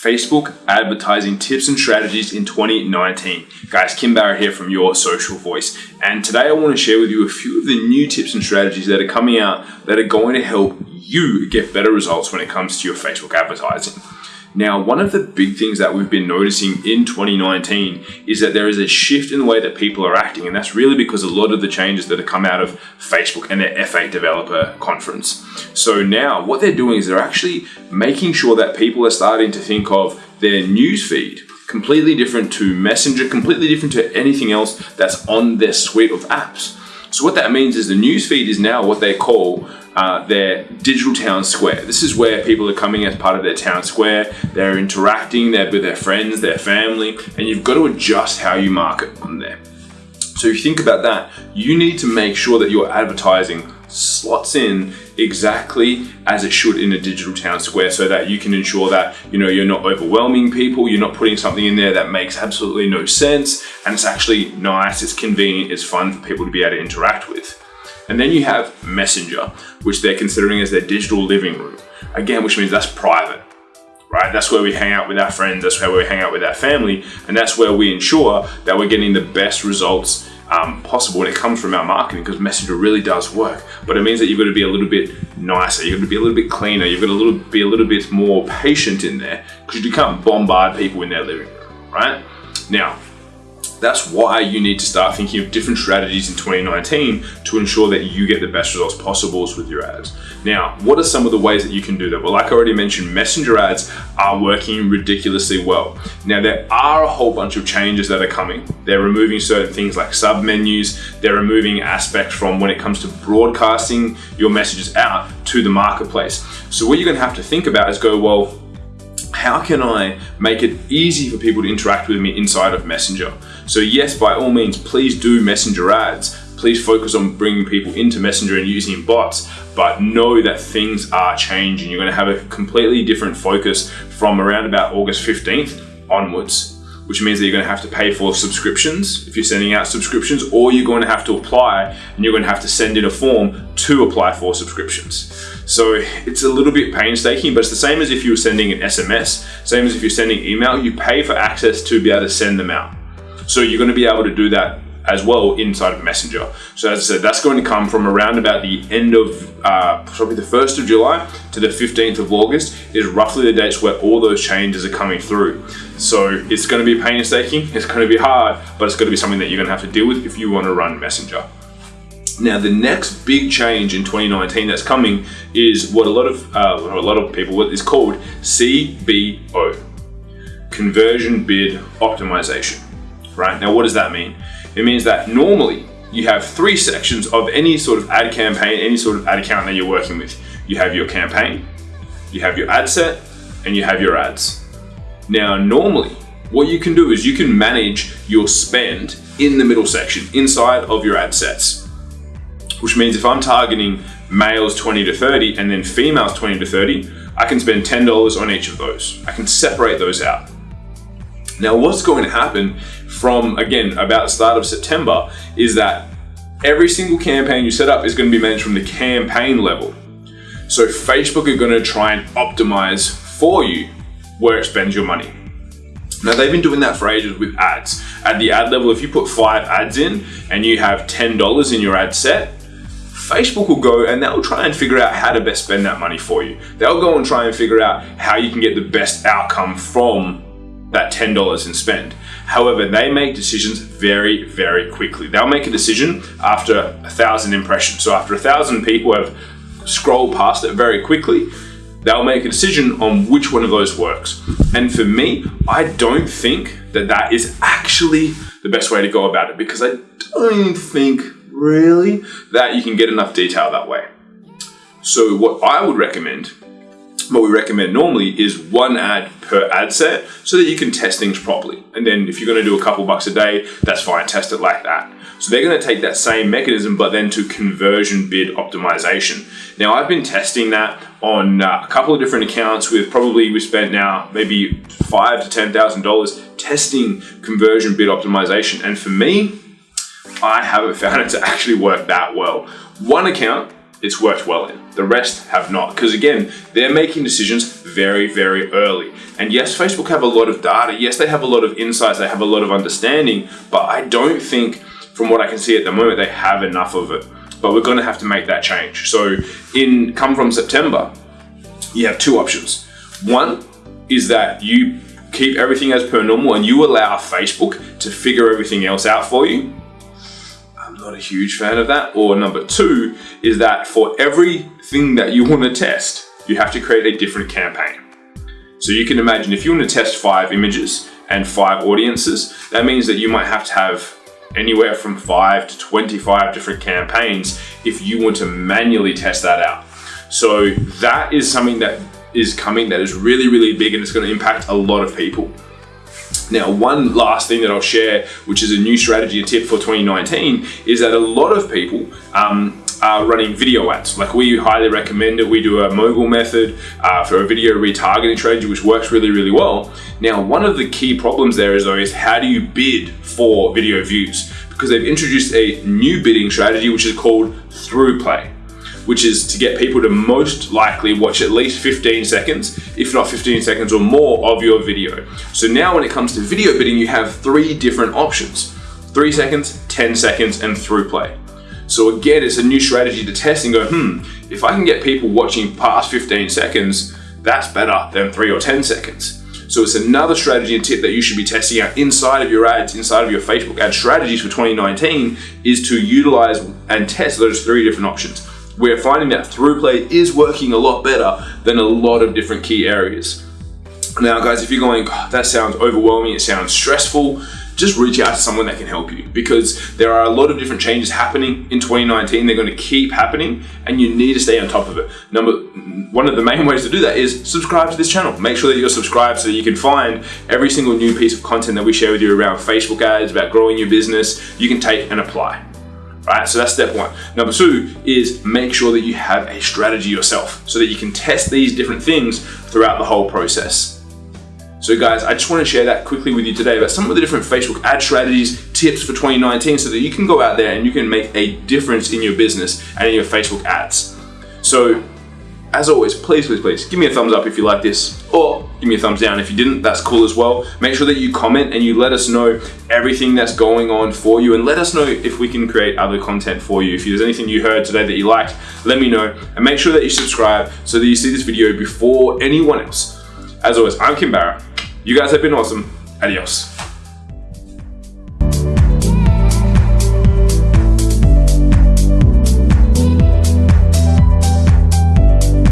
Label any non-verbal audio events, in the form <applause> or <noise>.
Facebook advertising tips and strategies in 2019. Guys, Kim Barrett here from Your Social Voice. And today I want to share with you a few of the new tips and strategies that are coming out that are going to help you get better results when it comes to your Facebook advertising. Now, one of the big things that we've been noticing in 2019 is that there is a shift in the way that people are acting, and that's really because a lot of the changes that have come out of Facebook and their F8 developer conference. So now what they're doing is they're actually making sure that people are starting to think of their newsfeed completely different to Messenger, completely different to anything else that's on their suite of apps. So what that means is the newsfeed is now what they call uh, their digital town square. This is where people are coming as part of their town square, they're interacting they're with their friends, their family, and you've got to adjust how you market on there. So if you think about that, you need to make sure that your advertising slots in exactly as it should in a digital town square so that you can ensure that you know you're not overwhelming people you're not putting something in there that makes absolutely no sense and it's actually nice it's convenient it's fun for people to be able to interact with and then you have Messenger, which they're considering as their digital living room. Again, which means that's private, right? That's where we hang out with our friends, that's where we hang out with our family, and that's where we ensure that we're getting the best results um, possible when it comes from our marketing because Messenger really does work. But it means that you've got to be a little bit nicer, you've got to be a little bit cleaner, you've got to little, be a little bit more patient in there because you can't bombard people in their living room, right? Now, that's why you need to start thinking of different strategies in 2019 to ensure that you get the best results possible with your ads. Now, what are some of the ways that you can do that? Well, like I already mentioned, messenger ads are working ridiculously well. Now, there are a whole bunch of changes that are coming. They're removing certain things like sub menus. They're removing aspects from when it comes to broadcasting your messages out to the marketplace. So what you're gonna have to think about is go, well, how can I make it easy for people to interact with me inside of Messenger? So yes, by all means, please do Messenger ads. Please focus on bringing people into Messenger and using bots, but know that things are changing. You're gonna have a completely different focus from around about August 15th onwards which means that you're going to have to pay for subscriptions if you're sending out subscriptions, or you're going to have to apply and you're going to have to send in a form to apply for subscriptions. So it's a little bit painstaking, but it's the same as if you were sending an SMS, same as if you're sending email, you pay for access to be able to send them out. So you're going to be able to do that as well inside of Messenger. So as I said, that's going to come from around about the end of uh, probably the 1st of July to the 15th of August is roughly the dates where all those changes are coming through. So it's going to be painstaking, it's going to be hard, but it's going to be something that you're going to have to deal with if you want to run Messenger. Now, the next big change in 2019 that's coming is what a lot of uh, a lot of people what is called CBO, conversion bid optimization. Right now, what does that mean? It means that normally you have three sections of any sort of ad campaign, any sort of ad account that you're working with. You have your campaign, you have your ad set, and you have your ads. Now, normally, what you can do is you can manage your spend in the middle section, inside of your ad sets. Which means if I'm targeting males 20 to 30 and then females 20 to 30, I can spend $10 on each of those. I can separate those out. Now what's going to happen from, again, about the start of September is that every single campaign you set up is going to be managed from the campaign level. So Facebook are going to try and optimize for you where it spends your money. Now they've been doing that for ages with ads. At the ad level, if you put five ads in and you have $10 in your ad set, Facebook will go and they'll try and figure out how to best spend that money for you. They'll go and try and figure out how you can get the best outcome from that $10 in spend. However, they make decisions very, very quickly. They'll make a decision after a thousand impressions. So after a thousand people have scrolled past it very quickly, they'll make a decision on which one of those works. And for me, I don't think that that is actually the best way to go about it because I don't think really that you can get enough detail that way. So what I would recommend what we recommend normally is one ad per ad set so that you can test things properly. And then if you're gonna do a couple bucks a day, that's fine, test it like that. So they're gonna take that same mechanism, but then to conversion bid optimization. Now I've been testing that on uh, a couple of different accounts with probably we spent now maybe five to $10,000 testing conversion bid optimization. And for me, I haven't <laughs> found it to actually work that well. One account it's worked well in. The rest have not. Because again, they're making decisions very, very early. And yes, Facebook have a lot of data. Yes, they have a lot of insights. They have a lot of understanding. But I don't think, from what I can see at the moment, they have enough of it. But we're going to have to make that change. So in come from September, you have two options. One is that you keep everything as per normal and you allow Facebook to figure everything else out for you not a huge fan of that. Or number two is that for everything that you want to test, you have to create a different campaign. So you can imagine if you want to test five images and five audiences, that means that you might have to have anywhere from five to 25 different campaigns if you want to manually test that out. So that is something that is coming that is really, really big and it's going to impact a lot of people. Now, one last thing that I'll share, which is a new strategy and tip for 2019, is that a lot of people um, are running video ads. Like we highly recommend it. We do a mogul method uh, for a video retargeting strategy, which works really, really well. Now, one of the key problems there is though is how do you bid for video views? Because they've introduced a new bidding strategy, which is called ThruPlay which is to get people to most likely watch at least 15 seconds, if not 15 seconds or more of your video. So now when it comes to video bidding, you have three different options. Three seconds, 10 seconds, and ThruPlay. So again, it's a new strategy to test and go, hmm, if I can get people watching past 15 seconds, that's better than three or 10 seconds. So it's another strategy and tip that you should be testing out inside of your ads, inside of your Facebook ad strategies for 2019 is to utilize and test those three different options we're finding that ThruPlay is working a lot better than a lot of different key areas. Now guys, if you're going, oh, that sounds overwhelming, it sounds stressful, just reach out to someone that can help you because there are a lot of different changes happening in 2019. They're going to keep happening and you need to stay on top of it. Number one of the main ways to do that is subscribe to this channel. Make sure that you're subscribed so that you can find every single new piece of content that we share with you around Facebook ads, about growing your business, you can take and apply right? So that's step one. Number two is make sure that you have a strategy yourself so that you can test these different things throughout the whole process. So guys, I just want to share that quickly with you today about some of the different Facebook ad strategies, tips for 2019 so that you can go out there and you can make a difference in your business and in your Facebook ads. So as always, please, please, please give me a thumbs up if you like this or give me a thumbs down if you didn't, that's cool as well. Make sure that you comment and you let us know everything that's going on for you and let us know if we can create other content for you. If there's anything you heard today that you liked, let me know and make sure that you subscribe so that you see this video before anyone else. As always, I'm Kim Barrett. You guys have been awesome. Adios.